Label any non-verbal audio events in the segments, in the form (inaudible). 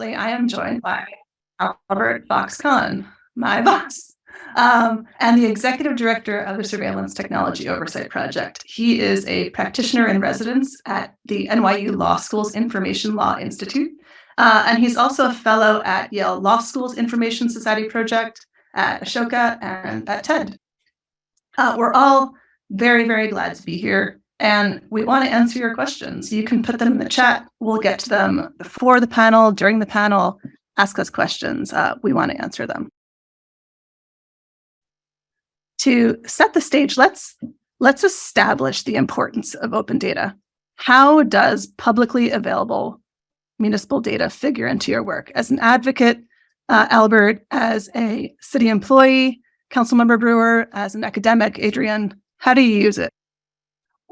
I am joined by Albert Fox-Cahn, my boss, um, and the executive director of the Surveillance Technology Oversight Project. He is a practitioner in residence at the NYU Law School's Information Law Institute, uh, and he's also a fellow at Yale Law School's Information Society Project, at Ashoka, and at TED. Uh, we're all very, very glad to be here. And we want to answer your questions. You can put them in the chat. We'll get to them before the panel, during the panel. Ask us questions. Uh, we want to answer them. To set the stage, let's let's establish the importance of open data. How does publicly available municipal data figure into your work? As an advocate, uh, Albert, as a city employee, Councilmember Brewer, as an academic, Adrienne, how do you use it?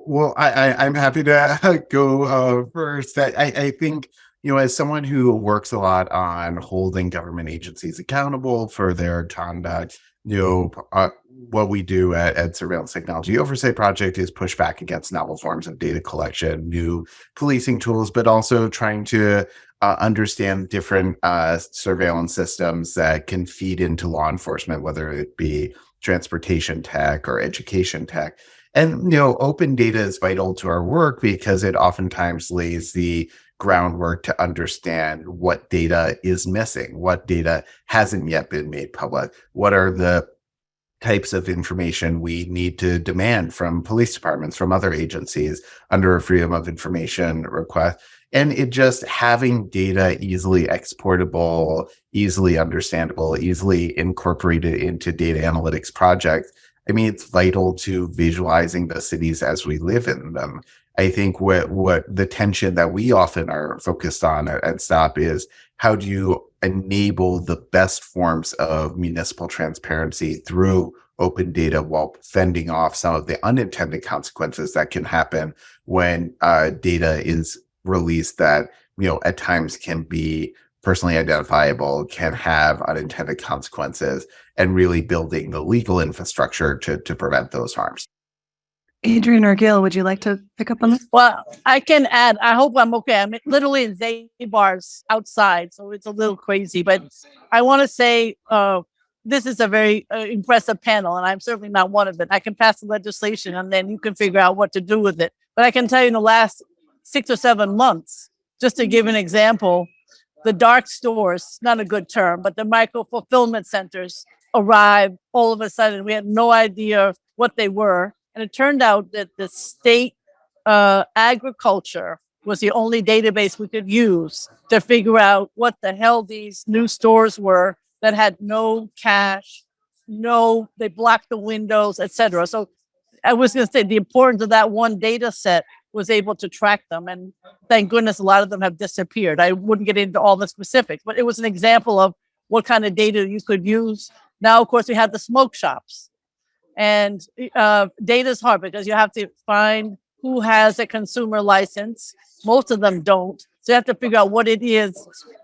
Well, I, I am happy to (laughs) go uh, first. I, I think you know, as someone who works a lot on holding government agencies accountable for their conduct, you know, uh, what we do at, at Surveillance Technology Oversight Project is push back against novel forms of data collection, new policing tools, but also trying to uh, understand different uh, surveillance systems that can feed into law enforcement, whether it be transportation tech or education tech. And, you know, open data is vital to our work because it oftentimes lays the groundwork to understand what data is missing, what data hasn't yet been made public, what are the types of information we need to demand from police departments, from other agencies under a freedom of information request. And it just having data easily exportable, easily understandable, easily incorporated into data analytics projects. I mean, it's vital to visualizing the cities as we live in them. I think what what the tension that we often are focused on at, at STOP is how do you enable the best forms of municipal transparency through open data while fending off some of the unintended consequences that can happen when uh, data is released that you know at times can be personally identifiable can have unintended consequences and really building the legal infrastructure to, to prevent those harms Adrienne or Gale, would you like to pick up on this? Well, I can add, I hope I'm okay. I'm literally in Zabar's outside, so it's a little crazy, but I want to say uh, this is a very uh, impressive panel, and I'm certainly not one of it. I can pass the legislation, and then you can figure out what to do with it. But I can tell you in the last six or seven months, just to give an example, the dark stores, not a good term, but the micro fulfillment centers arrived all of a sudden. We had no idea what they were and it turned out that the state uh, agriculture was the only database we could use to figure out what the hell these new stores were that had no cash, no, they blocked the windows, etc. So I was going to say the importance of that one data set was able to track them. And thank goodness a lot of them have disappeared. I wouldn't get into all the specifics, but it was an example of what kind of data you could use. Now, of course, we have the smoke shops. And uh, data is hard because you have to find who has a consumer license. Most of them don't. So you have to figure out what it is.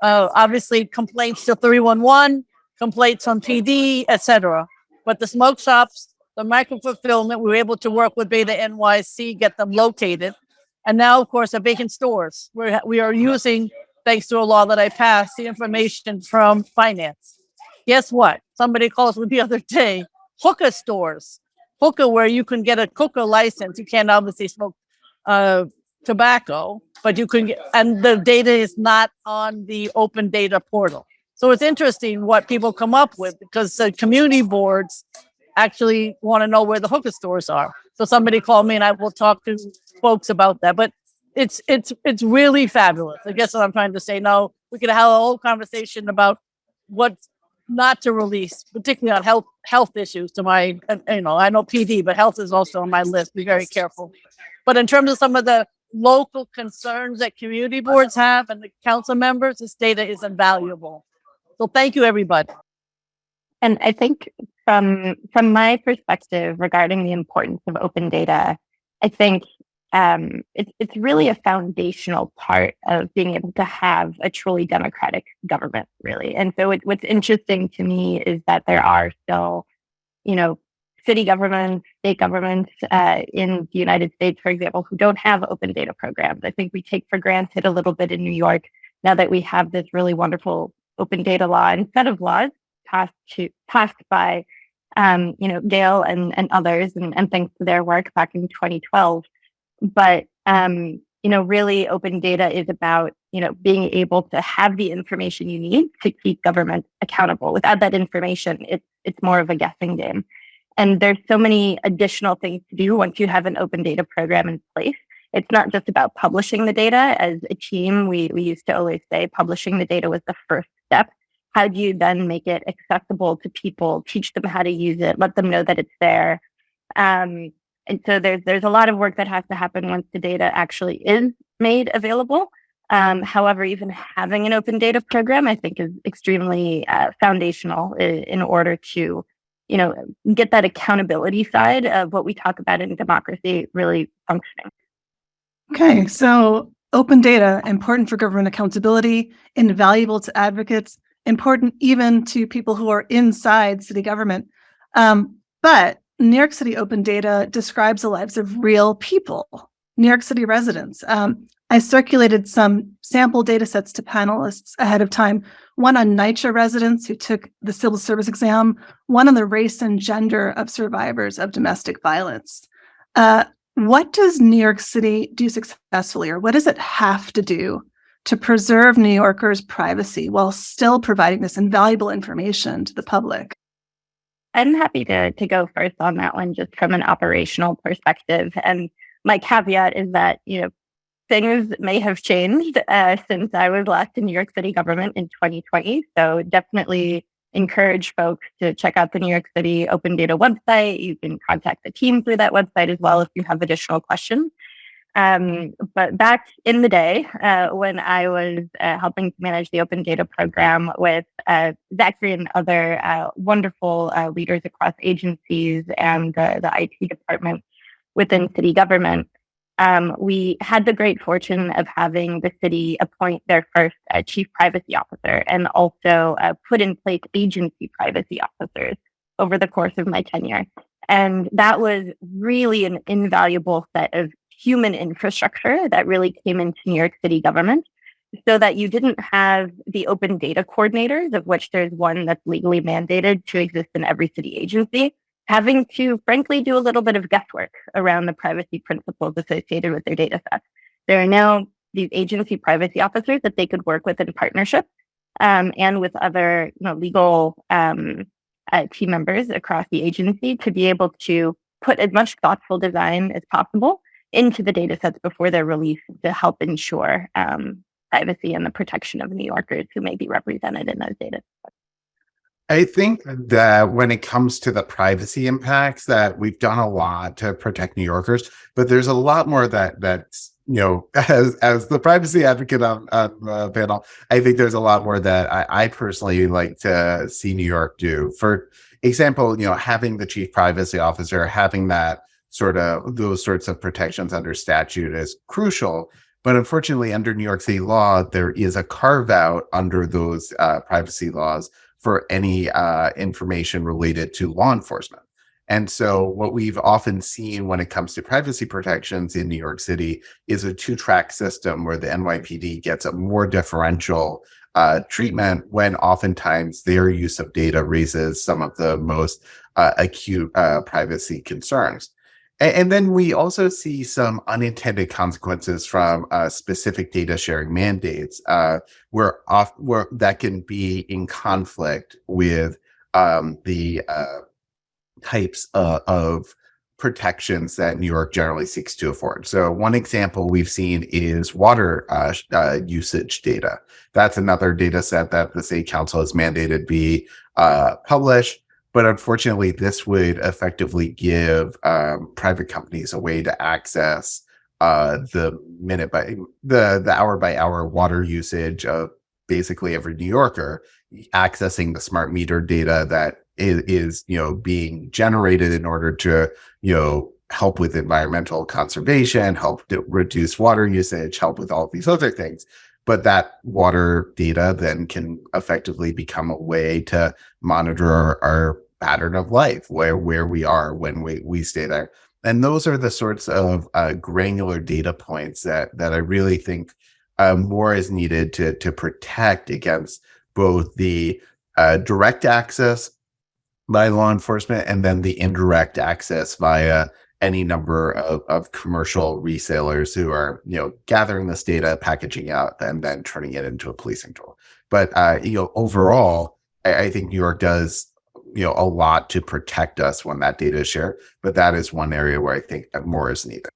Uh, obviously, complaints to 311, complaints on PD, etc. But the smoke shops, the micro fulfillment, we were able to work with Beta NYC, get them located. And now, of course, the vacant stores. We're, we are using, thanks to a law that I passed, the information from finance. Guess what? Somebody calls me the (laughs) other day hookah stores, hookah where you can get a hookah license. You can't obviously smoke uh, tobacco, but you can get, and the data is not on the open data portal. So it's interesting what people come up with because the community boards actually want to know where the hookah stores are. So somebody called me and I will talk to folks about that. But it's it's it's really fabulous. I guess what I'm trying to say. Now we could have a whole conversation about what not to release, particularly on health health issues. To my, you know, I know PD, but health is also on my list. Be very careful. But in terms of some of the local concerns that community boards have and the council members, this data is invaluable. So thank you, everybody. And I think from from my perspective regarding the importance of open data, I think um, it, it's really a foundational part of being able to have a truly democratic government, really. And so, it, what's interesting to me is that there are still, you know, city governments, state governments uh, in the United States, for example, who don't have open data programs. I think we take for granted a little bit in New York now that we have this really wonderful open data law and set of laws passed to passed by um, you know, Gale and, and others, and, and thanks to their work back in 2012. But, um, you know, really open data is about, you know, being able to have the information you need to keep government accountable. Without that information, it's, it's more of a guessing game. And there's so many additional things to do once you have an open data program in place. It's not just about publishing the data. As a team, we, we used to always say publishing the data was the first step how do you then make it accessible to people teach them how to use it let them know that it's there um, and so there's there's a lot of work that has to happen once the data actually is made available um, however even having an open data program i think is extremely uh, foundational in, in order to you know get that accountability side of what we talk about in democracy really functioning okay so open data important for government accountability invaluable to advocates important even to people who are inside city government. Um, but New York City Open Data describes the lives of real people, New York City residents. Um, I circulated some sample data sets to panelists ahead of time, one on NYCHA residents who took the civil service exam, one on the race and gender of survivors of domestic violence. Uh, what does New York City do successfully, or what does it have to do to preserve New Yorkers' privacy while still providing this invaluable information to the public? I'm happy to, to go first on that one, just from an operational perspective. And my caveat is that, you know, things may have changed uh, since I was last in New York City government in 2020. So definitely encourage folks to check out the New York City Open Data website. You can contact the team through that website as well if you have additional questions. Um, but back in the day, uh, when I was uh, helping to manage the open data program with uh, Zachary and other uh, wonderful uh, leaders across agencies and the IT department within city government, um, we had the great fortune of having the city appoint their first uh, chief privacy officer and also put in place agency privacy officers over the course of my tenure. And that was really an invaluable set of human infrastructure that really came into New York City government so that you didn't have the open data coordinators, of which there's one that's legally mandated to exist in every city agency, having to frankly do a little bit of guesswork around the privacy principles associated with their data sets. There are now these agency privacy officers that they could work with in partnership um, and with other you know, legal um, uh, team members across the agency to be able to put as much thoughtful design as possible into the data sets before they're released to help ensure um, privacy and the protection of New Yorkers who may be represented in those data sets. I think that when it comes to the privacy impacts that we've done a lot to protect New Yorkers, but there's a lot more that that's you know (laughs) as as the privacy advocate on, on the panel, I think there's a lot more that I, I personally like to see New York do. For example, you know, having the chief privacy officer, having that sort of those sorts of protections under statute is crucial. But unfortunately, under New York City law, there is a carve out under those uh, privacy laws for any uh, information related to law enforcement. And so what we've often seen when it comes to privacy protections in New York City is a two track system where the NYPD gets a more differential uh, treatment when oftentimes their use of data raises some of the most uh, acute uh, privacy concerns. And, then we also see some unintended consequences from uh, specific data sharing mandates, uh, where off where that can be in conflict with um, the uh, types uh, of protections that New York generally seeks to afford. So one example we've seen is water uh, uh, usage data. That's another data set that the City Council has mandated be uh, published. But unfortunately, this would effectively give um, private companies a way to access uh, the minute by the the hour by hour water usage of basically every New Yorker, accessing the smart meter data that is, is you know being generated in order to you know help with environmental conservation, help to reduce water usage, help with all these other things but that water data then can effectively become a way to monitor our, our, pattern of life where where we are when we we stay there. And those are the sorts of uh, granular data points that that i really think uh, more is needed to to protect against both the uh, direct access by law enforcement and then the indirect access via any number of, of commercial resellers who are you know gathering this data packaging out and then turning it into a policing tool but uh, you know overall I, I think new york does you know a lot to protect us when that data is shared but that is one area where i think more is needed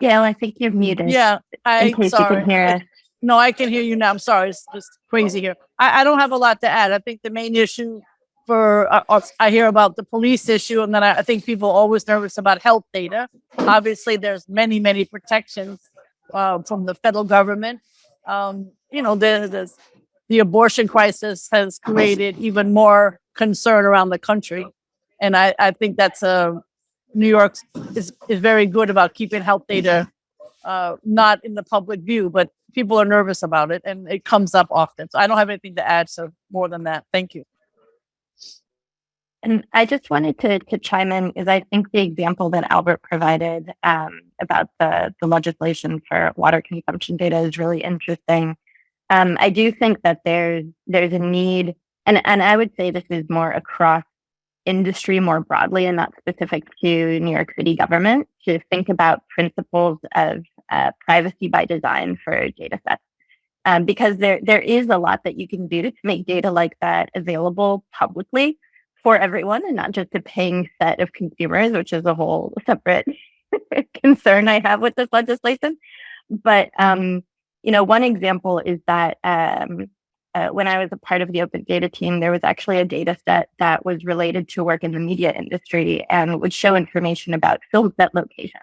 Gale, I think you're muted. Yeah, I in case sorry. you can hear us. No, I can hear you now. I'm sorry. It's just crazy here. I, I don't have a lot to add. I think the main issue for, uh, uh, I hear about the police issue, and then I, I think people are always nervous about health data. Obviously, there's many, many protections uh, from the federal government. Um, you know, the, the, the abortion crisis has created even more concern around the country. And I, I think that's a, New York is, is very good about keeping health data uh, not in the public view, but people are nervous about it and it comes up often. So I don't have anything to add. So more than that, thank you. And I just wanted to, to chime in because I think the example that Albert provided um, about the, the legislation for water consumption data is really interesting. Um, I do think that there's there's a need, and, and I would say this is more across industry more broadly and not specific to New York City government to think about principles of uh, privacy by design for data sets. Um, because there there is a lot that you can do to make data like that available publicly for everyone and not just a paying set of consumers, which is a whole separate (laughs) concern I have with this legislation. But um, you know, one example is that um, uh, when I was a part of the open data team, there was actually a data set that was related to work in the media industry and would show information about film set locations.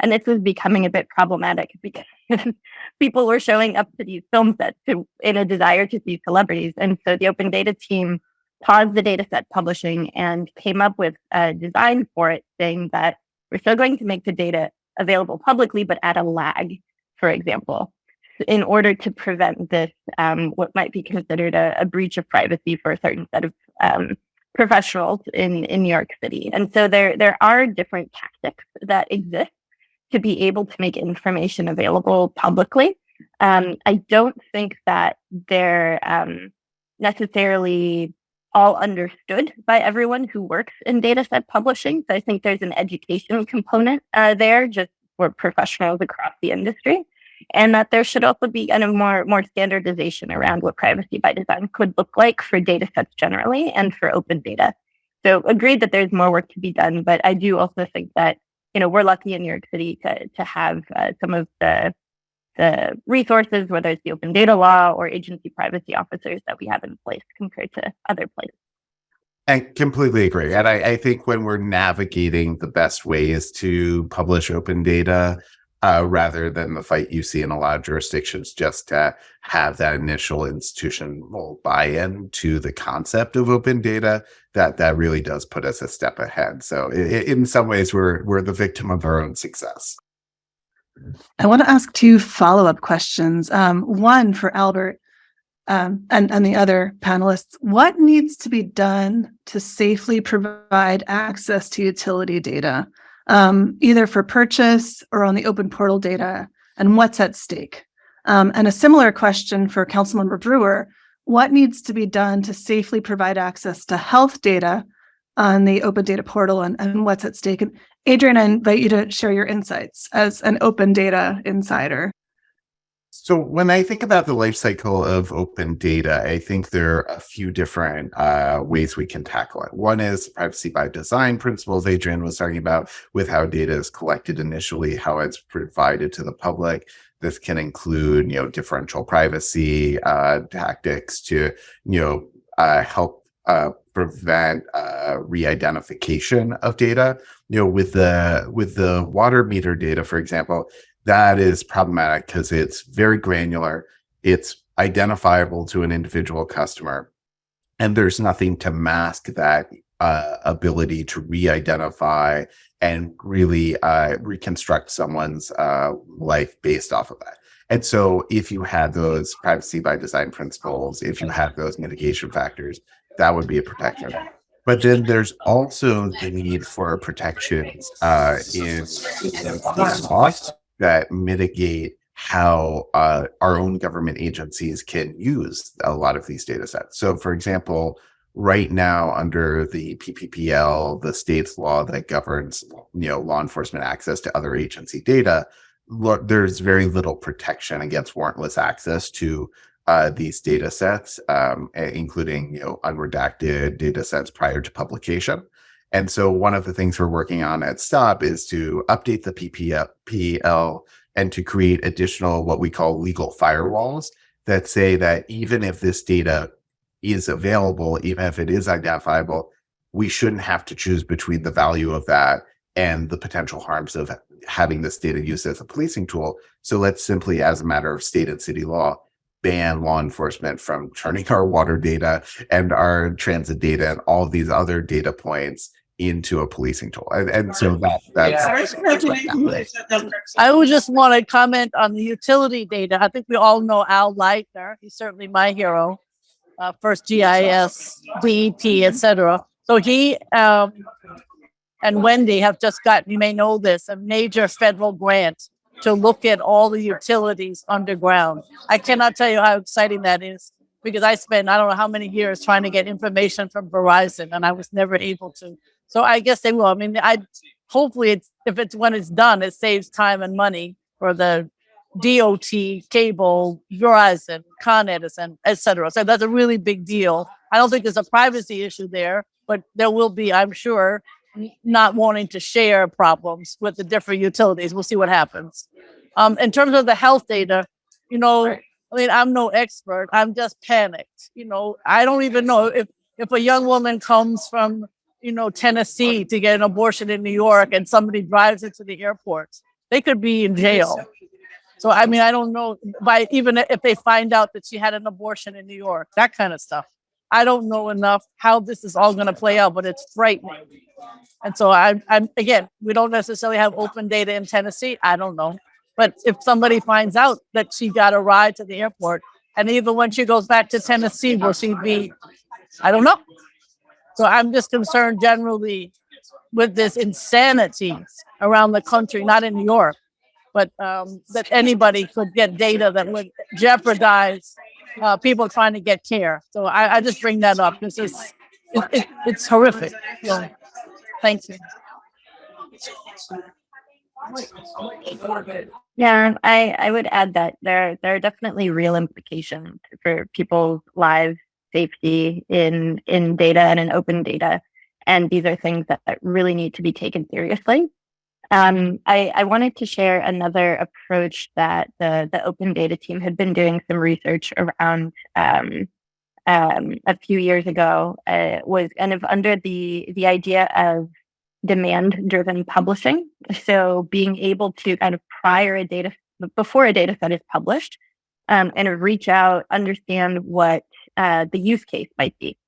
And this was becoming a bit problematic (laughs) because people were showing up to these film sets to, in a desire to see celebrities. And so the open data team paused the data set publishing and came up with a design for it saying that we're still going to make the data available publicly, but at a lag, for example in order to prevent this, um, what might be considered a, a, breach of privacy for a certain set of um, professionals in, in New York City. And so there, there are different tactics that exist to be able to make information available publicly. Um, I don't think that they're um, necessarily all understood by everyone who works in data set publishing. So I think there's an education component uh, there just for professionals across the industry and that there should also be kind of more more standardization around what privacy by design could look like for data sets generally and for open data. So agreed that there's more work to be done, but I do also think that you know we're lucky in New York City to to have uh, some of the the resources, whether it's the open data law or agency privacy officers that we have in place compared to other places. I completely agree. And I, I, think when we're navigating the best ways to publish open data, uh, rather than the fight you see in a lot of jurisdictions just to have that initial institutional buy-in to the concept of open data that that really does put us a step ahead so it, in some ways we're we're the victim of our own success i want to ask two follow-up questions um, one for albert um, and, and the other panelists what needs to be done to safely provide access to utility data um, either for purchase or on the open portal data, and what's at stake? Um, and a similar question for Councilmember Brewer, what needs to be done to safely provide access to health data on the open data portal and, and what's at stake? And Adrienne, I invite you to share your insights as an open data insider. So when I think about the life cycle of open data, I think there are a few different uh, ways we can tackle it. One is privacy by design principles Adrian was talking about with how data is collected initially, how it's provided to the public. This can include, you know, differential privacy uh, tactics to, you know, uh, help uh, prevent uh, re-identification of data. You know, with the with the water meter data, for example, that is problematic because it's very granular. It's identifiable to an individual customer. And there's nothing to mask that uh, ability to re-identify and really uh, reconstruct someone's uh, life based off of that. And so if you had those privacy by design principles, if you had those mitigation factors, that would be a protection. But then there's also the need for protections uh, in, in cost that mitigate how uh, our own government agencies can use a lot of these data sets. So, for example, right now under the PPPL, the state's law that governs you know law enforcement access to other agency data, there's very little protection against warrantless access to uh, these data sets, um, including you know unredacted data sets prior to publication. And so one of the things we're working on at STOP is to update the PPL and to create additional what we call legal firewalls that say that even if this data is available, even if it is identifiable, we shouldn't have to choose between the value of that and the potential harms of having this data used as a policing tool. So let's simply, as a matter of state and city law, ban law enforcement from turning (laughs) our water data and our transit data and all these other data points into a policing tool. And, and so that that's I would just want to comment on the utility data. I think we all know Al Leidner. He's certainly my hero. Uh, first GIS, DEP, etc. So he um, and Wendy have just got, you may know this, a major federal grant to look at all the utilities underground. I cannot tell you how exciting that is because I spent I don't know how many years trying to get information from Verizon and I was never able to. So I guess they will. I mean, I hopefully it's if it's when it's done, it saves time and money for the DOT, cable, Verizon, Con Edison, etc. So that's a really big deal. I don't think there's a privacy issue there, but there will be, I'm sure, not wanting to share problems with the different utilities. We'll see what happens. Um, in terms of the health data, you know, I mean, I'm no expert. I'm just panicked. You know, I don't even know if if a young woman comes from, you know, Tennessee to get an abortion in New York and somebody drives into the airport, they could be in jail. So I mean, I don't know by even if they find out that she had an abortion in New York, that kind of stuff. I don't know enough how this is all going to play out, but it's frightening. And so I, I'm again, we don't necessarily have open data in Tennessee. I don't know, but if somebody finds out that she got a ride to the airport, and even when she goes back to Tennessee, will she be? I don't know. So I'm just concerned generally with this insanity around the country, not in New York, but um, that anybody could get data that would jeopardize uh, people trying to get care. So I, I just bring that up This is it, it, it's horrific. So, thank you. Yeah, I, I would add that there there are definitely real implications for people's lives, safety in in data and in open data, and these are things that, that really need to be taken seriously. Um, I, I wanted to share another approach that the, the open data team had been doing some research around um, um, a few years ago uh, was kind of under the the idea of demand driven publishing. So being able to kind of prior a data before a data set is published um, and reach out, understand what uh, the use case might be.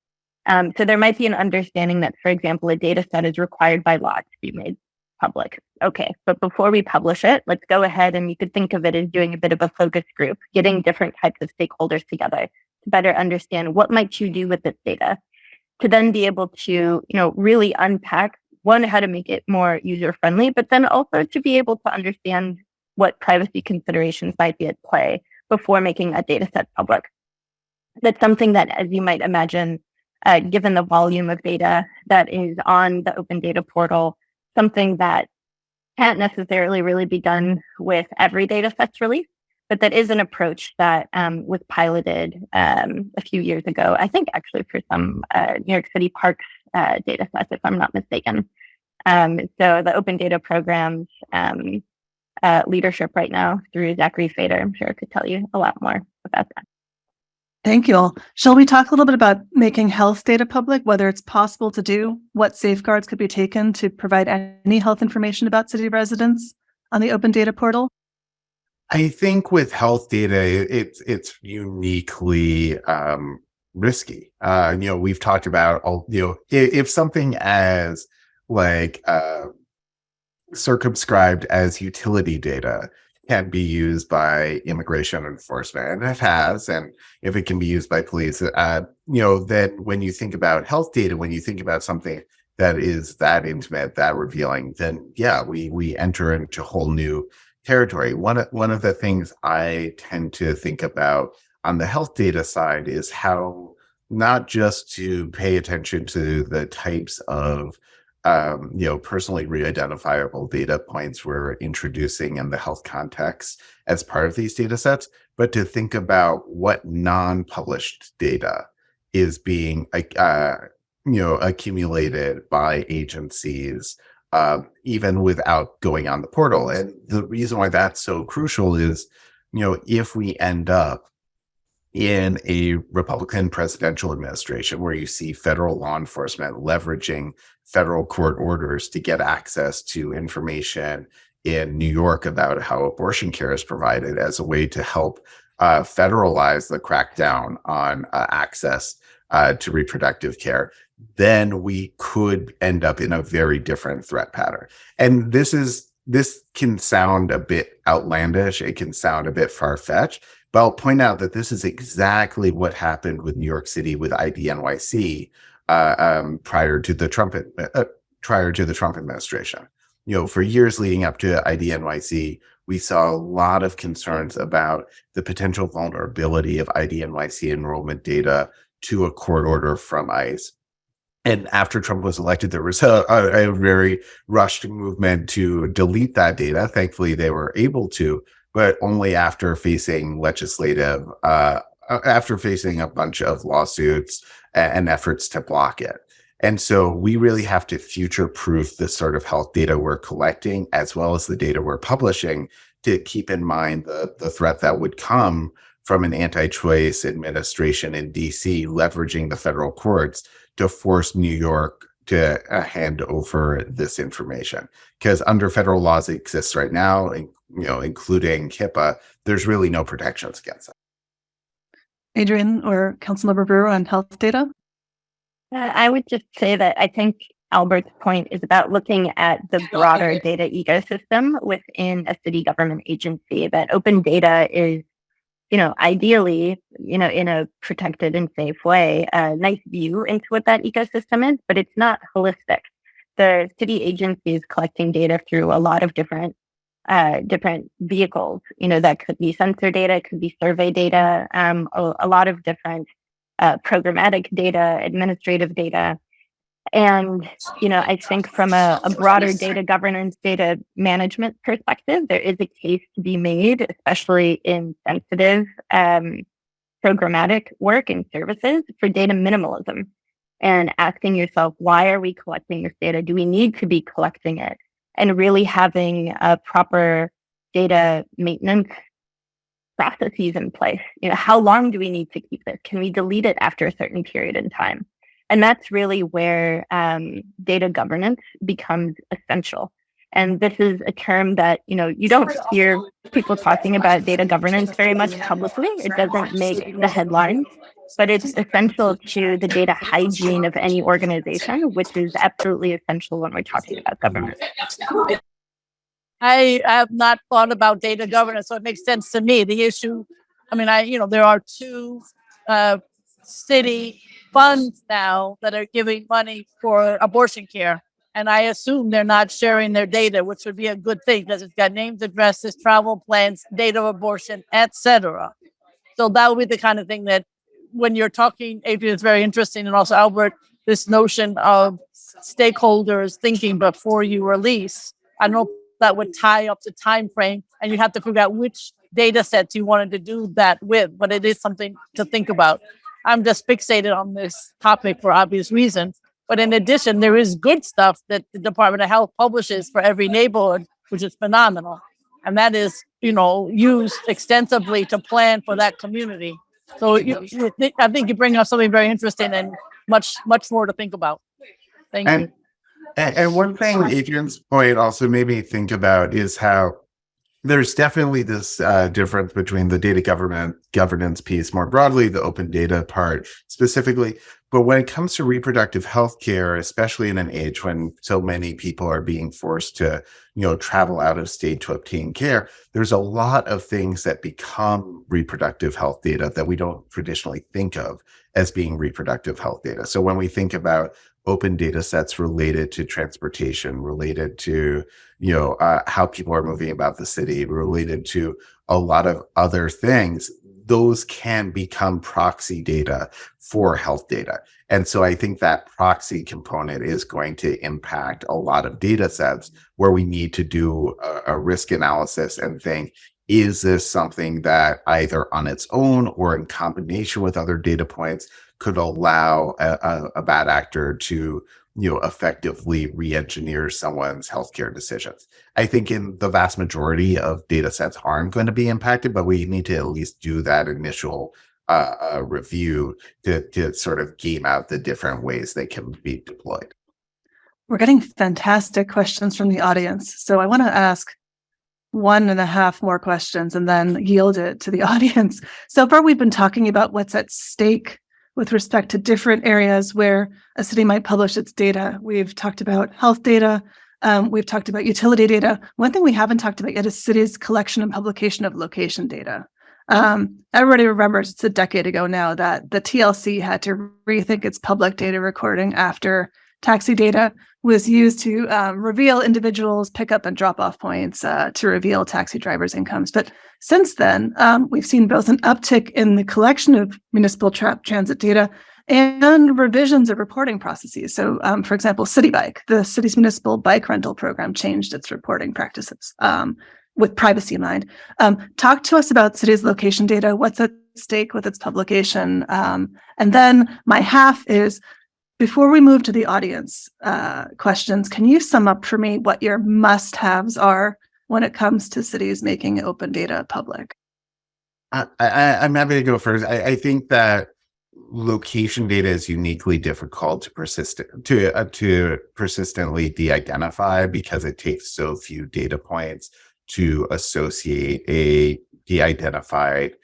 Um, so there might be an understanding that, for example, a data set is required by law to be made public. Okay, but before we publish it, let's go ahead and you could think of it as doing a bit of a focus group, getting different types of stakeholders together to better understand what might you do with this data, to then be able to, you know, really unpack one, how to make it more user friendly, but then also to be able to understand what privacy considerations might be at play before making a data set public. That's something that, as you might imagine, uh, given the volume of data that is on the open data portal, something that can't necessarily really be done with every data sets release, but that is an approach that um, was piloted um, a few years ago. I think actually for some uh, New York City parks uh, data sets, if I'm not mistaken. Um, so the open data programs um, uh, leadership right now through Zachary Feder, I'm sure could tell you a lot more about that. Thank you all. Shall we talk a little bit about making health data public, whether it's possible to do, what safeguards could be taken to provide any health information about city residents on the open data portal? I think with health data, it's it's uniquely um, risky. Uh, you know, we've talked about you know if, if something as like uh, circumscribed as utility data can be used by immigration enforcement and it has and if it can be used by police uh, you know then when you think about health data when you think about something that is that intimate that revealing then yeah we we enter into whole new territory. One of, one of the things I tend to think about on the health data side is how not just to pay attention to the types of um, you know, personally re-identifiable data points we're introducing in the health context as part of these data sets, but to think about what non-published data is being, uh, you know, accumulated by agencies, uh, even without going on the portal. And the reason why that's so crucial is, you know, if we end up in a Republican presidential administration where you see federal law enforcement leveraging federal court orders to get access to information in New York about how abortion care is provided as a way to help uh, federalize the crackdown on uh, access uh, to reproductive care, then we could end up in a very different threat pattern. And this is this can sound a bit outlandish. It can sound a bit far fetched, but I'll point out that this is exactly what happened with New York City with IDNYC uh, um, prior to the Trump uh, prior to the Trump administration. You know, for years leading up to IDNYC, we saw a lot of concerns about the potential vulnerability of IDNYC enrollment data to a court order from ICE. And after Trump was elected, there was a, a, a very rushed movement to delete that data. Thankfully, they were able to, but only after facing legislative, uh, after facing a bunch of lawsuits and efforts to block it. And so we really have to future proof the sort of health data we're collecting as well as the data we're publishing to keep in mind the, the threat that would come from an anti-choice administration in DC leveraging the federal courts to force New York to uh, hand over this information because under federal laws that exists right now, you know, including HIPAA, there's really no protections against that. Adrienne or Councilmember Brewer on health data? Uh, I would just say that I think Albert's point is about looking at the (laughs) broader data ecosystem within a city government agency. That open data is you know, ideally, you know, in a protected and safe way, a nice view into what that ecosystem is, but it's not holistic. The city agency is collecting data through a lot of different uh, different vehicles. You know, that could be sensor data, could be survey data, um, a, a, lot of different uh, programmatic data, administrative data. And, you know, I think from a, a, broader data governance, data management perspective, there is a case to be made, especially in sensitive um, programmatic work and services for data minimalism and asking yourself, why are we collecting this data? Do we need to be collecting it? And really having a proper data maintenance processes in place. You know, how long do we need to keep this? Can we delete it after a certain period in time? And that's really where um, data governance becomes essential. And this is a term that, you know, you don't hear people talking about data governance very much publicly. It doesn't make the headlines, but it's essential to the data hygiene of any organization, which is absolutely essential when we're talking about governance. I have not thought about data governance, so it makes sense to me. The issue, I mean, I, you know, there are two uh, city funds now that are giving money for abortion care. And I assume they're not sharing their data, which would be a good thing because it's got names, addresses, travel plans, date of abortion, etc. So that would be the kind of thing that when you're talking, Adrienne, it's very interesting. And also Albert, this notion of stakeholders thinking before you release. I know that would tie up the time frame and you have to figure out which data sets you wanted to do that with, but it is something to think about. I'm just fixated on this topic for obvious reasons. But in addition, there is good stuff that the Department of Health publishes for every neighborhood, which is phenomenal. And that is, you know, used extensively to plan for that community. So you, you I think you bring up something very interesting and much, much more to think about. Thank and, you. And one thing Adrienne's point also made me think about is how there's definitely this uh, difference between the data government governance piece more broadly, the open data part specifically, But when it comes to reproductive health care, especially in an age when so many people are being forced to, you know, travel out of state to obtain care, there's a lot of things that become reproductive health data that we don't traditionally think of as being reproductive health data. So when we think about open data sets related to transportation, related to, you know, uh, how people are moving about the city, related to a lot of other things, those can become proxy data for health data. And so I think that proxy component is going to impact a lot of data sets where we need to do a, a risk analysis and think, is this something that either on its own or in combination with other data points could allow a, a, a bad actor to you know effectively re-engineer someone's healthcare decisions. I think in the vast majority of data sets aren't going to be impacted but we need to at least do that initial uh, uh, review to, to sort of game out the different ways they can be deployed. We're getting fantastic questions from the audience so i want to ask one and a half more questions and then yield it to the (laughs) audience. So far we've been talking about what's at stake with respect to different areas where a city might publish its data. We've talked about health data. Um, we've talked about utility data. One thing we haven't talked about yet is cities' collection and publication of location data. Um, everybody remembers it's a decade ago now that the TLC had to rethink its public data recording after taxi data was used to um, reveal individuals' pickup and drop off points uh, to reveal taxi drivers' incomes. But since then, um, we've seen both an uptick in the collection of municipal tra transit data and revisions of reporting processes. So, um, for example, Citi Bike, the city's municipal bike rental program, changed its reporting practices um, with privacy in mind. Um, talk to us about city's location data. What's at stake with its publication? Um, and then my half is before we move to the audience uh, questions, can you sum up for me what your must-haves are when it comes to cities making open data public? I, am happy to go first. I, I, think that location data is uniquely difficult to persist to uh, to persistently de-identify because it takes so few data points to associate a de-identified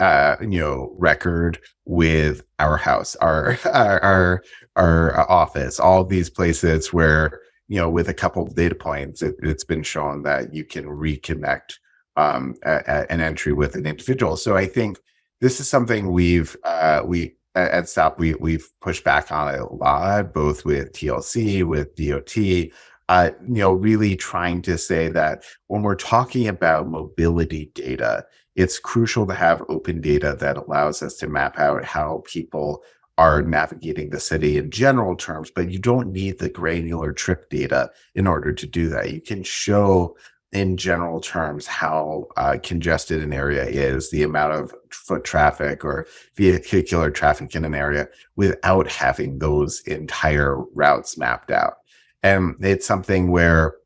uh, you know, record with our house, our, (laughs) our, our, our office, all these places where, you know, with a couple of data points, it, has been shown that you can reconnect um, a, a, an entry with an individual. So I think this is something we've, uh, we, at STOP, we, we've pushed back on a lot, both with TLC, with DOT, uh, you know, really trying to say that when we're talking about mobility data, it's crucial to have open data that allows us to map out how people are navigating the city in general terms, but you don't need the granular trip data in order to do that. You can show in general terms how uh, congested an area is, the amount of foot traffic or vehicular traffic in an area without having those entire routes mapped out. And it's something where,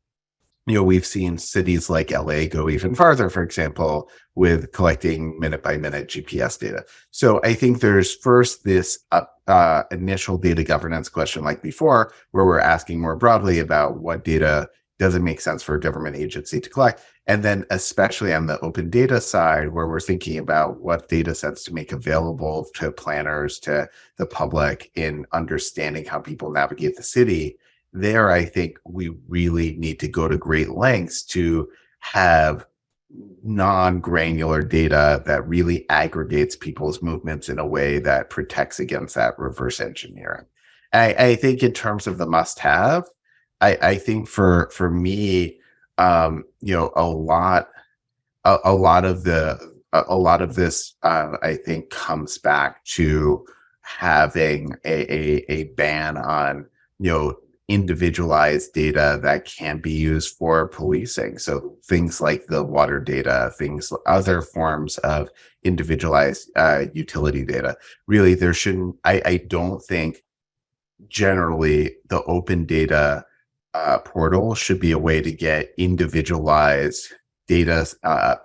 you know, we've seen cities like LA go even farther, for example, with collecting minute by minute GPS data. So I think there's first this uh, uh, initial data governance question like before, where we're asking more broadly about what data does it make sense for a government agency to collect? And then especially on the open data side, where we're thinking about what data sets to make available to planners, to the public in understanding how people navigate the city, there, I think we really need to go to great lengths to have non-granular data that really aggregates people's movements in a way that protects against that reverse engineering. I, I think in terms of the must-have, I, I think for for me, um, you know, a lot, a, a lot of the a, a lot of this, uh, I think, comes back to having a, a a ban on you know individualized data that can be used for policing. So things like the water data, things, other forms of individualized uh, utility data. Really, there shouldn't, I, I don't think generally the open data uh, portal should be a way to get individualized data, uh,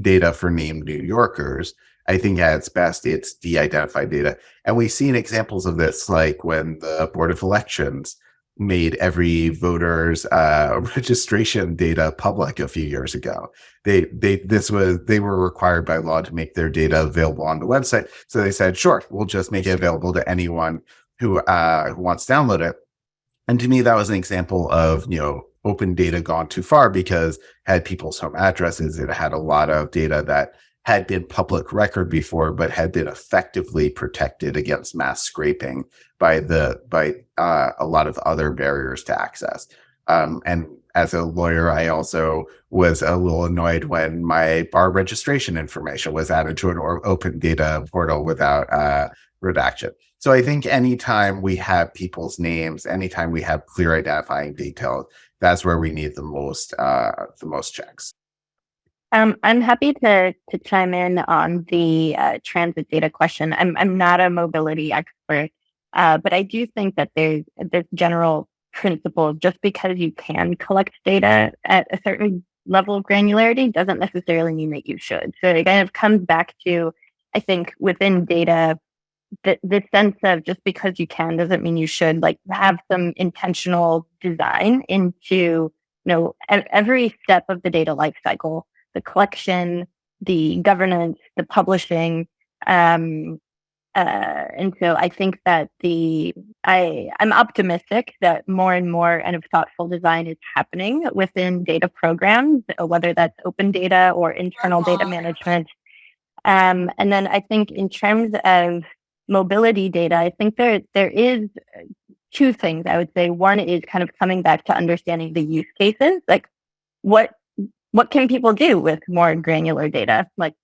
data for named New Yorkers. I think at its best, it's de-identified data. And we've seen examples of this, like when the Board of Elections made every voter's uh, (laughs) registration data public a few years ago. They they this was they were required by law to make their data available on the website. So they said, sure, we'll just make it available to anyone who uh, who wants to download it. And to me, that was an example of you know open data gone too far because had people's home addresses. It had a lot of data that had been public record before, but had been effectively protected against mass scraping by the by uh, a lot of other barriers to access. Um, and as a lawyer, I also was a little annoyed when my bar registration information was added to an open data portal without uh, redaction. So I think anytime we have people's names, anytime we have clear identifying details, that's where we need the most uh, the most checks. Um, I'm happy to to chime in on the uh, transit data question. I'm I'm not a mobility expert, uh, but I do think that there's there's general principle. Just because you can collect data at a certain level of granularity doesn't necessarily mean that you should. So it kind of comes back to, I think, within data, the the sense of just because you can doesn't mean you should. Like have some intentional design into you know every step of the data lifecycle the collection, the governance, the publishing. Um, uh, and so I think that the I I'm optimistic that more and more kind of thoughtful design is happening within data programs, uh, whether that's open data or internal data management. Um, and then I think in terms of mobility data, I think there there is two things I would say. One is kind of coming back to understanding the use cases, like what what can people do with more granular data? Like,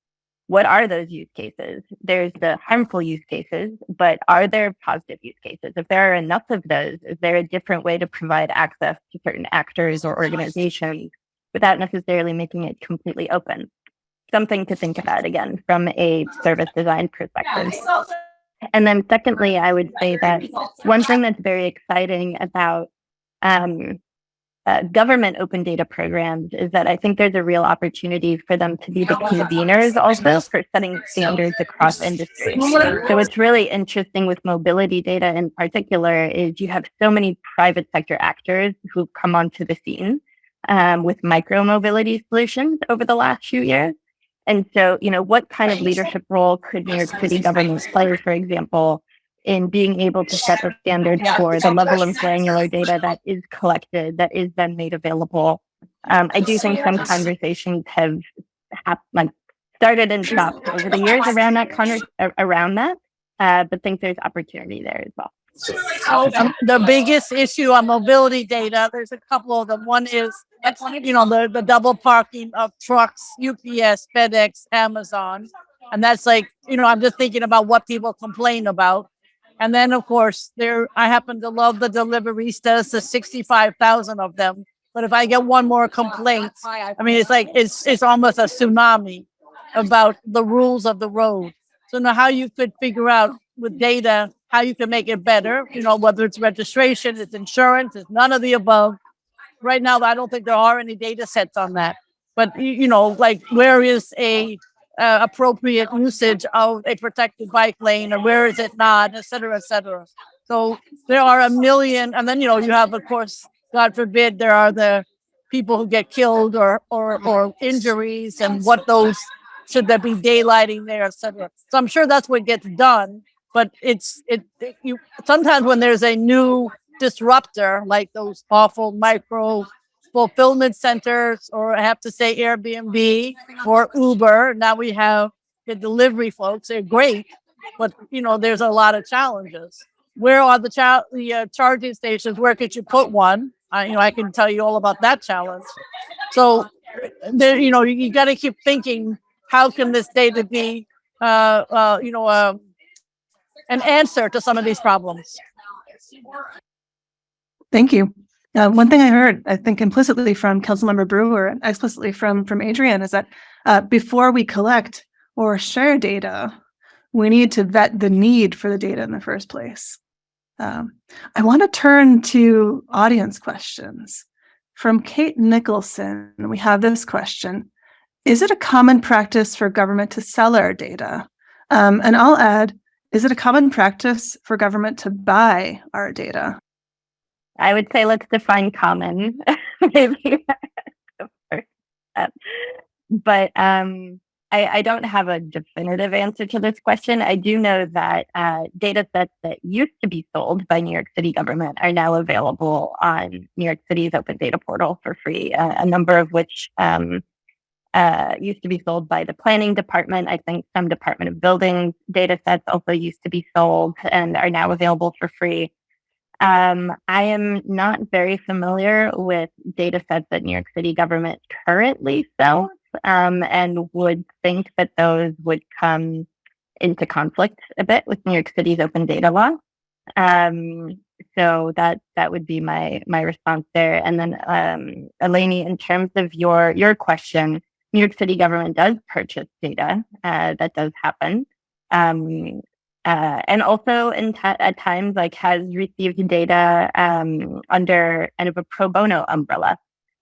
what are those use cases? There's the harmful use cases, but are there positive use cases? If there are enough of those, is there a different way to provide access to certain actors or organizations without necessarily making it completely open? Something to think about again from a service design perspective. And then, secondly, I would say that one thing that's very exciting about um, uh, government open data programs is that I think there's a real opportunity for them to be the conveners also for setting standards across industries. So what's really interesting with mobility data in particular is you have so many private sector actors who've come onto the scene um, with micro mobility solutions over the last few years. And so, you know, what kind of leadership role could New York City government play, for example, in being able to set the standards for the level of granular data that is collected, that is then made available. Um, I do think some conversations have hap- like started and stopped over the years around that con- around that, uh, but think there's opportunity there as well. Um, the biggest issue on mobility data, there's a couple of them. One is, you know, the, the double parking of trucks, UPS, FedEx, Amazon. And that's like, you know, I'm just thinking about what people complain about. And then, of course, there I happen to love the deliveristas, the 65,000 of them. But if I get one more complaint, I mean, it's like it's it's almost a tsunami about the rules of the road. So now how you could figure out with data how you can make it better, you know, whether it's registration, it's insurance, it's none of the above. Right now, I don't think there are any data sets on that. But you, you know, like where is a uh, appropriate usage of a protected bike lane or where is it not, et cetera, et cetera. So there are a million, and then you know you have, of course, God forbid, there are the people who get killed or or or injuries, and what those should there be daylighting there, et cetera. So I'm sure that's what gets done, but it's it, it you sometimes when there's a new disruptor like those awful micro fulfillment centers, or I have to say Airbnb or Uber. Now we have the delivery folks. They're great, but you know there's a lot of challenges. Where are the cha- the uh, charging stations? Where could you put one? I, you know, I can tell you all about that challenge. So there, you know, you, you got to keep thinking, how can this data be, uh, uh, you know, uh, an answer to some of these problems? Thank you. Uh, one thing I heard, I think implicitly from Councilmember Brewer and explicitly from from Adrienne, is that uh, before we collect or share data, we need to vet the need for the data in the first place. Um, I want to turn to audience questions. From Kate Nicholson, we have this question. Is it a common practice for government to sell our data? Um, and I'll add, is it a common practice for government to buy our data? I would say let's define common, (laughs) maybe. but um, I, I don't have a definitive answer to this question. I do know that uh, data sets that used to be sold by New York City government are now available on New York City's open data portal for free, uh, a number of which um, uh, used to be sold by the planning department. I think some Department of Buildings data sets also used to be sold and are now available for free. Um, I am not very familiar with data sets that New York City government currently sells um, and would think that those would come into conflict a bit with New York City's open data law. Um, so that that would be my my response there. And then, um, Eleni, in terms of your your question, New York City government does purchase data. Uh, that does happen. Um, uh, and also at times like has received data um, under kind of a pro bono umbrella.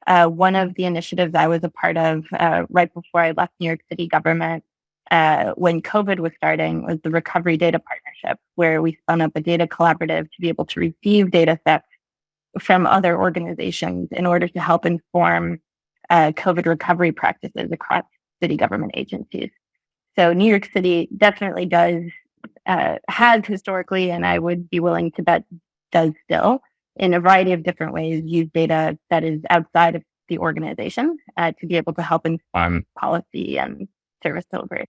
Uh, one of the initiatives I was a part of uh, right before I left New York City government uh, when COVID was starting was the Recovery Data Partnership, where we spun up a data collaborative to be able to receive data sets from other organizations in order to help inform uh, COVID recovery practices across city government agencies. So New York City definitely does uh, has historically, and I would be willing to bet does still, in a variety of different ways, use data that is outside of the organization uh, to be able to help inform policy and service delivery.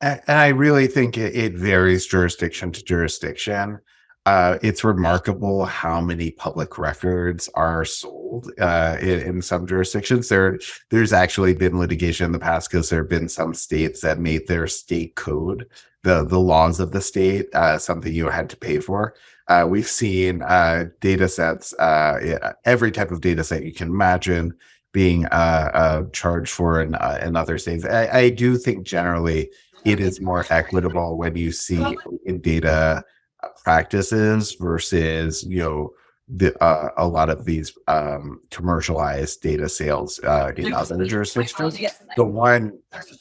And I really think it, it varies jurisdiction to jurisdiction. Uh, it's remarkable how many public records are sold uh, in, in, some jurisdictions. There, there's actually been litigation in the past because there have been some states that made their state code the the laws of the state uh, something you had to pay for. Uh, we've seen uh, data sets, uh, every type of data set you can imagine being charged for in, in other states. I, I do think generally it is more equitable when you see in data practices versus you know the, uh, a lot of these um, commercialized data sales uh, in other jurisdictions. The one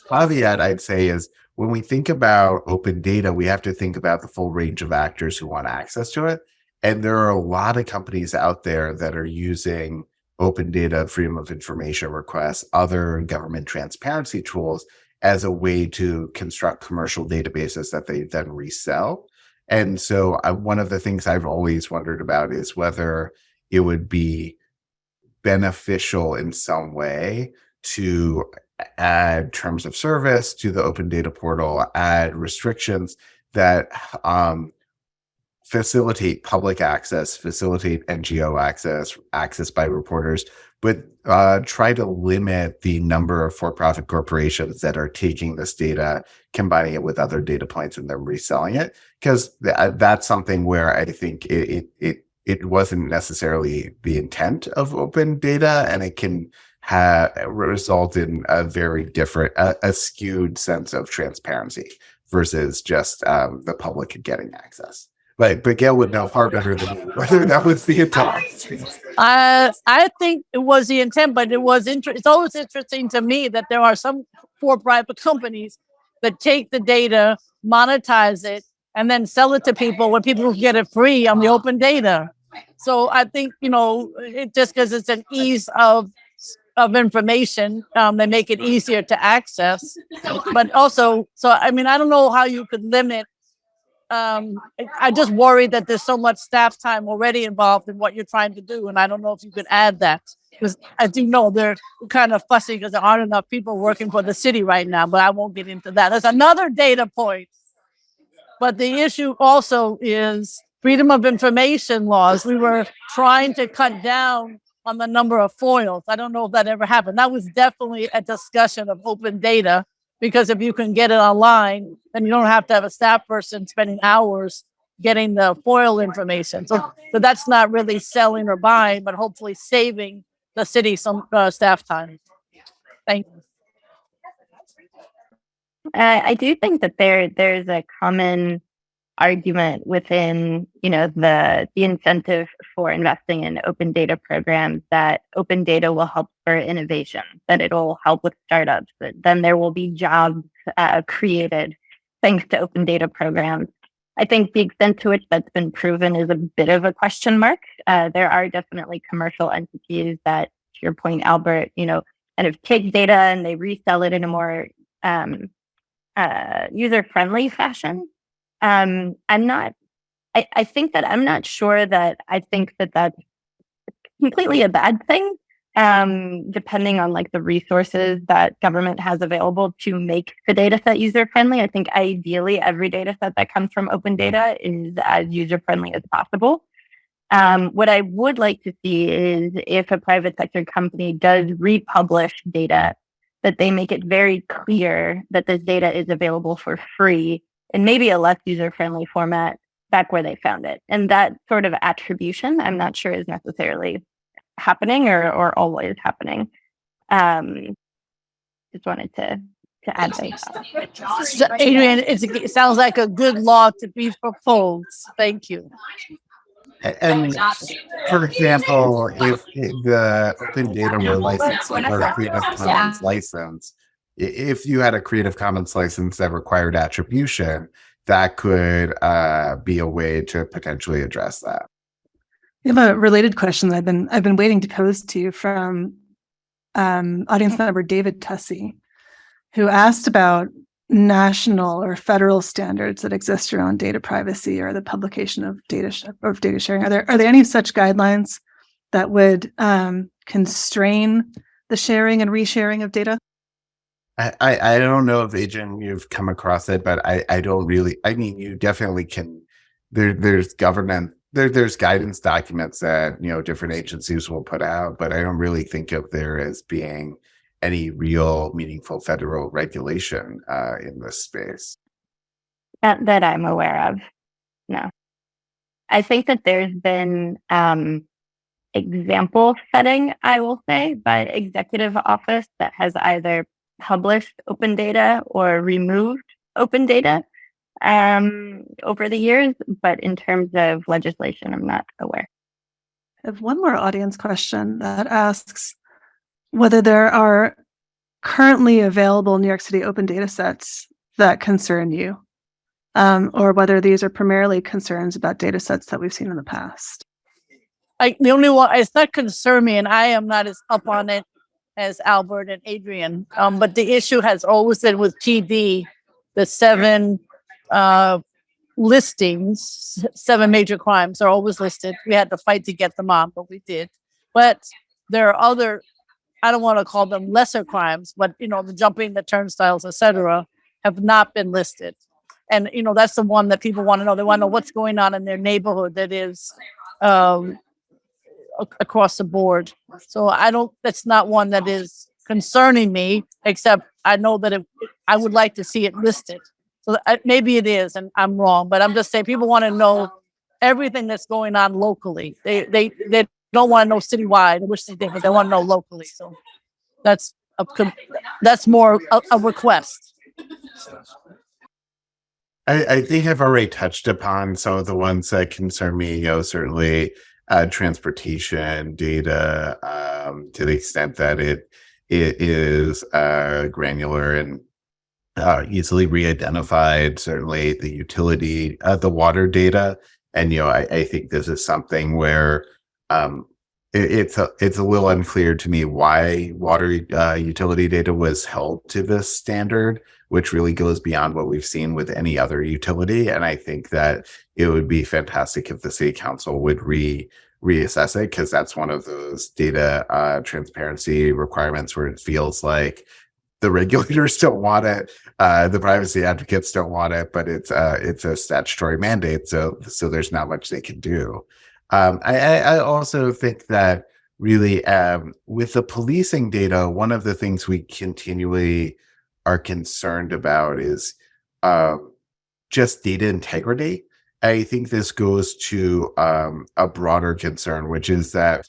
caveat I'd say is when we think about open data, we have to think about the full range of actors who want access to it. And there are a lot of companies out there that are using open data, freedom of information requests, other government transparency tools as a way to construct commercial databases that they then resell. And so uh, one of the things I've always wondered about is whether it would be beneficial in some way to add terms of service to the open data portal, add restrictions that um, facilitate public access, facilitate NGO access, access by reporters, but uh, try to limit the number of for-profit corporations that are taking this data, combining it with other data points, and then reselling it. Because th uh, that's something where I think it, it it it wasn't necessarily the intent of open data, and it can have result in a very different, a, a skewed sense of transparency versus just um, the public getting access. But Gale would know far better than me (laughs) whether that was the intent. Uh, I think it was the intent, but it was inter- it's always interesting to me that there are some for-profit companies that take the data, monetize it, and then sell it to people when people get it free on the open data. So I think you know, it just because it's an ease of of information, um, they make it easier to access. But also, so I mean, I don't know how you could limit um, I just worry that there's so much staff time already involved in what you're trying to do. And I don't know if you could add that because I do know they're kind of fussy because there aren't enough people working for the city right now, but I won't get into that. There's another data point. But the issue also is freedom of information laws. We were trying to cut down on the number of FOILs. I don't know if that ever happened. That was definitely a discussion of open data because if you can get it online, then you don't have to have a staff person spending hours getting the FOIL information. So, so that's not really selling or buying, but hopefully saving the city some uh, staff time. Thank you. Uh, I do think that there there's a common argument within you know the the incentive for investing in open data programs that open data will help for innovation that it'll help with startups that then there will be jobs uh, created thanks to open data programs i think the extent to which that's been proven is a bit of a question mark uh, there are definitely commercial entities that to your point albert you know kind of take data and they resell it in a more um, uh, user friendly fashion. Um, I'm not. I, I think that I'm not sure that I think that that's completely a bad thing. Um, depending on like the resources that government has available to make the data set user friendly. I think ideally every data set that comes from open data is as user friendly as possible. Um, what I would like to see is if a private sector company does republish data, that they make it very clear that this data is available for free in maybe a less user friendly format back where they found it. And that sort of attribution, I'm not sure is necessarily happening or, or always happening. Um, just wanted to to add that. So, Adrienne, it's, it sounds like a good law to be proposed. Thank you. And for example, if the open data were licensed or a Creative Commons license, if you had a Creative Commons license that required attribution, that could uh, be a way to potentially address that. We have a related question that I've been I've been waiting to pose to you from um, audience member David Tussey, who asked about national or federal standards that exist around data privacy or the publication of data sh- data sharing? Are there are there any such guidelines that would um, constrain the sharing and resharing of data? I, I, don't know if Adrienne you've come across it, but I, I don't really I mean you definitely can there there's government there there's guidance documents that you know different agencies will put out, but I don't really think of there as being any real meaningful federal regulation uh, in this space. Not that I'm aware of. No. I think that there's been um, example setting, I will say, by executive office that has either published open data or removed open data um, over the years. But in terms of legislation, I'm not aware. I have one more audience question that asks whether there are currently available New York City open data sets that concern you, um, or whether these are primarily concerns about data sets that we've seen in the past. I, the only one, it's not concern me, and I am not as up on it as Albert and Adrienne. Um, but the issue has always been with PD, the seven uh, listings, seven major crimes are always listed. We had to fight to get them on, but we did. But there are other I don't want to call them lesser crimes, but you know, the jumping, the turnstiles, etc., have not been listed. And you know, that's the one that people want to know. They want to know what's going on in their neighborhood that is um, across the board. So I don't. That's not one that is concerning me. Except I know that if, I would like to see it listed. So maybe it is, and I'm wrong. But I'm just saying people want to know everything that's going on locally. They they they don't want to know citywide. Wish they did, but they want to know locally. So that's a that's more a, a request. I, I, think I've already touched upon some of the ones that concern me. You know, certainly uh, transportation data um, to the extent that it it is uh, granular and uh, easily re-identified. Certainly, the utility, uh, the water data, and you know, I, I think this is something where um, it, it's a, it's a little unclear to me why water uh, utility data was held to this standard, which really goes beyond what we've seen with any other utility. And I think that it would be fantastic if the city council would re reassess it because that's one of those data uh, transparency requirements where it feels like the (laughs) regulators don't want it, uh, the privacy advocates don't want it, but it's uh, it's a statutory mandate, so so there's not much they can do. Um, I, I, also think that really um, with the policing data, one of the things we continually are concerned about is uh, just data integrity. I think this goes to um, a broader concern, which is that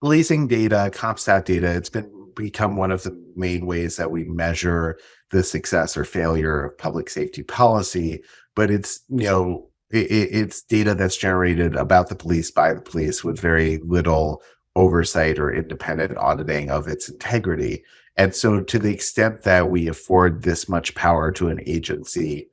policing data, CompStat data, it's been become one of the main ways that we measure the success or failure of public safety policy. But it's, you know, it, it's data that's generated about the police by the police with very little oversight or independent auditing of its integrity. And so, to the extent that we afford this much power to an agency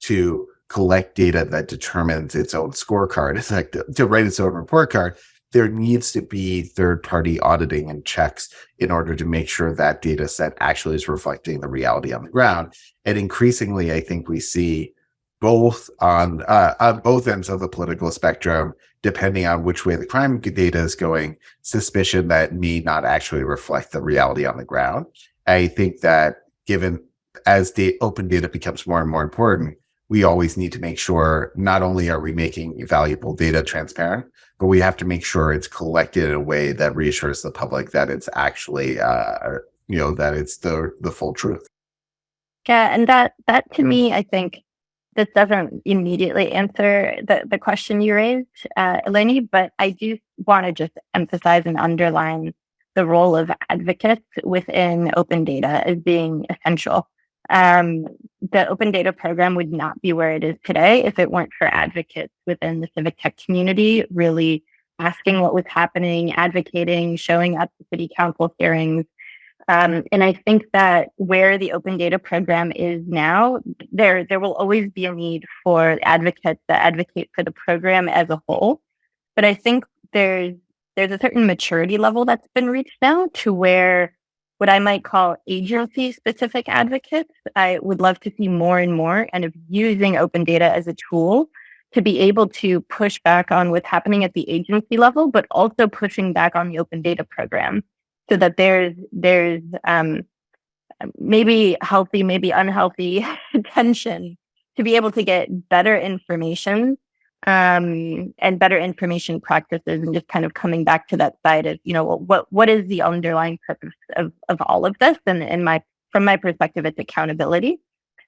to collect data that determines its own scorecard, (laughs) it's like to, to write its own report card, there needs to be third party auditing and checks in order to make sure that data set actually is reflecting the reality on the ground. And increasingly, I think we see both on uh, on both ends of the political spectrum, depending on which way the crime data is going, suspicion that may not actually reflect the reality on the ground. I think that given as the open data becomes more and more important, we always need to make sure not only are we making valuable data transparent, but we have to make sure it's collected in a way that reassures the public that it's actually, uh, you know, that it's the the full truth. Yeah, and that that to me, I think this doesn't immediately answer the, the question you raised, uh, Eleni, but I do want to just emphasize and underline the role of advocates within open data as being essential. Um, the open data program would not be where it is today if it weren't for advocates within the civic tech community really asking what was happening, advocating, showing up to city council hearings, um, and I think that where the open data program is now, there there will always be a need for advocates that advocate for the program as a whole. But I think there's there's a certain maturity level that's been reached now to where what I might call agency specific advocates, I would love to see more and more and of using open data as a tool to be able to push back on what's happening at the agency level, but also pushing back on the open data program so that there's there's um, maybe healthy, maybe unhealthy (laughs) tension to be able to get better information um, and better information practices, and just kind of coming back to that side of you know what what is the underlying purpose of of all of this, and in my from my perspective, it's accountability.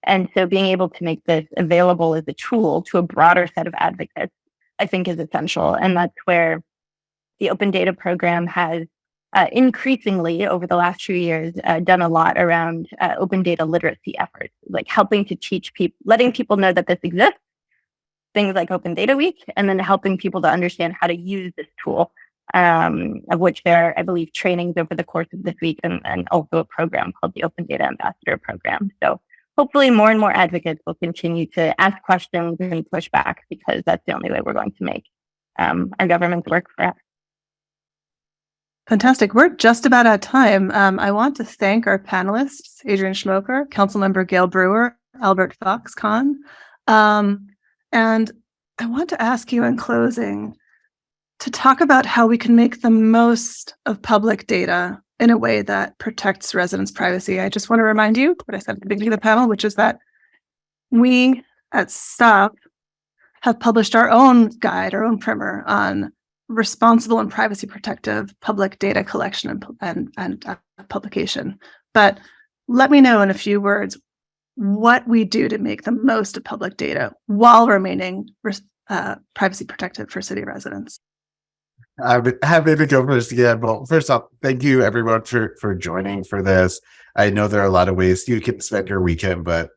And so being able to make this available as a tool to a broader set of advocates, I think is essential. And that's where the open data program has uh, increasingly over the last few years uh, done a lot around uh, open data literacy efforts, like helping to teach people, letting people know that this exists, things like Open Data Week, and then helping people to understand how to use this tool, um, of which there are, I believe, trainings over the course of this week and, and also a program called the Open Data Ambassador Program. So hopefully more and more advocates will continue to ask questions and push back because that's the only way we're going to make um, our government's work for us. Fantastic. We're just about at time. Um, I want to thank our panelists, Adrienne Schmoker, Councilmember Gale Brewer, Albert Fox-Cahn. Um, and I want to ask you in closing to talk about how we can make the most of public data in a way that protects residents' privacy. I just want to remind you what I said at the beginning of the panel, which is that we at STOP have published our own guide, our own primer on responsible and privacy protective public data collection and, and, and uh, publication. But let me know in a few words what we do to make the most of public data while remaining uh, privacy protective for city residents. I'm happy to go first again. Well, first off, thank you everyone for, for joining for this. I know there are a lot of ways you can spend your weekend, but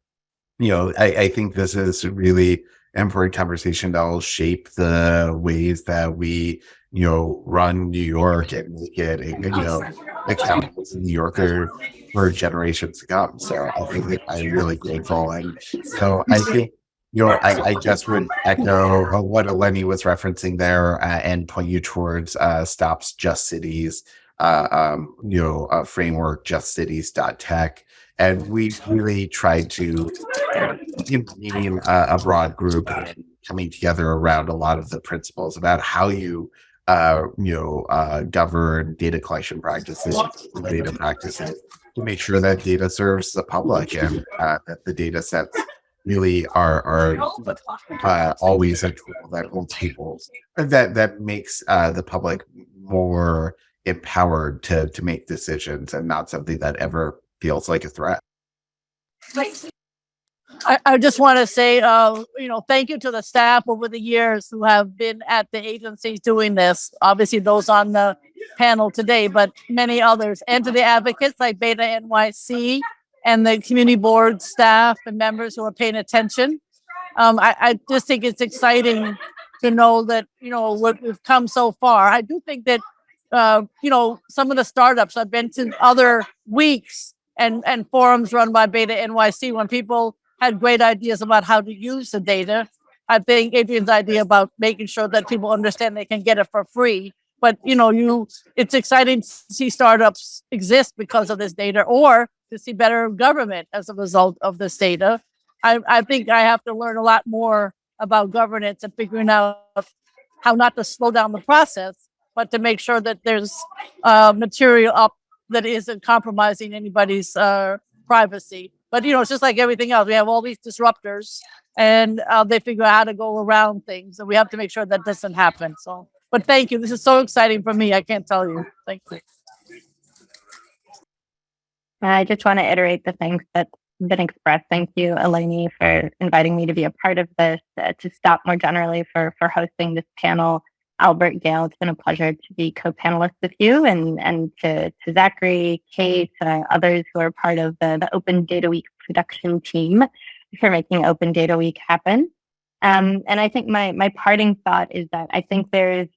you know, I, I think this is really important conversation that will shape the ways that we, you know, run New York and make it, you know, accountable to New Yorker for generations to come. So I think I'm really grateful. And so I think, you know, I, I just would echo what Eleni was referencing there uh, and point you towards uh, Stops Just Cities, uh, um, you know, uh, framework, justcities.tech and we really tried to name a, a broad group and coming together around a lot of the principles about how you uh, you know uh, govern data collection practices data practices to make sure that data serves the public and uh, that the data sets really are are uh, always a tool that holds people that that makes uh, the public more empowered to to make decisions and not something that ever feels like a threat. I, I just want to say, uh, you know, thank you to the staff over the years who have been at the agencies doing this. Obviously, those on the panel today, but many others, and to the advocates like Beta NYC and the community board staff and members who are paying attention. Um, I, I just think it's exciting to know that you know what we've come so far. I do think that uh, you know some of the startups I've been to other weeks and, and forums run by Beta NYC when people had great ideas about how to use the data. I think Adrienne's idea about making sure that people understand they can get it for free but you know, you it's exciting to see startups exist because of this data, or to see better government as a result of this data. I, I think I have to learn a lot more about governance and figuring out how not to slow down the process, but to make sure that there's uh, material up that isn't compromising anybody's uh, privacy. But you know, it's just like everything else. We have all these disruptors, and uh, they figure out how to go around things, and we have to make sure that doesn't happen. So, but thank you. This is so exciting for me. I can't tell you. Thank you. I just want to iterate the thanks that's been expressed. Thank you, Eleni, for inviting me to be a part of this. Uh, to stop more generally for for hosting this panel. Albert Gale, it's been a pleasure to be co-panelist with you, and and to to Zachary, Kate, uh, others who are part of the the Open Data Week production team for making Open Data Week happen. Um, and I think my my parting thought is that I think there's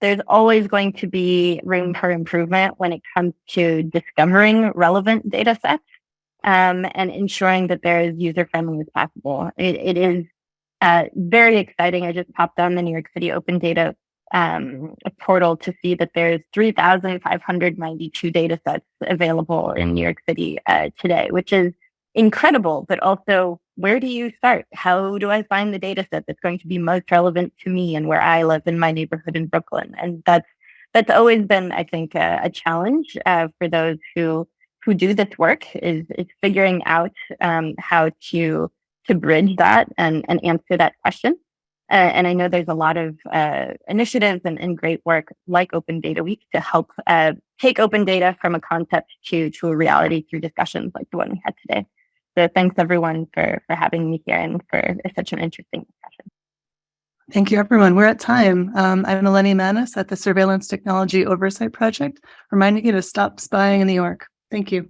there's always going to be room for improvement when it comes to discovering relevant data sets um, and ensuring that they're as user friendly as possible. It, it is uh, very exciting. I just popped on the New York City Open Data um, portal to see that there's 3,592 data sets available in New York City uh, today, which is incredible, but also where do you start? How do I find the data set that's going to be most relevant to me and where I live in my neighborhood in Brooklyn? And that's that's always been, I think, a, a challenge uh, for those who who do this work is is figuring out um, how to to bridge that and and answer that question. Uh, and I know there's a lot of uh, initiatives and, and great work like Open Data Week to help uh, take open data from a concept to to a reality through discussions like the one we had today. So thanks everyone for for having me here and for such an interesting discussion. Thank you, everyone. We're at time. Um, I'm Eleni Manis at the Surveillance Technology Oversight Project, reminding you to stop spying in New York. Thank you.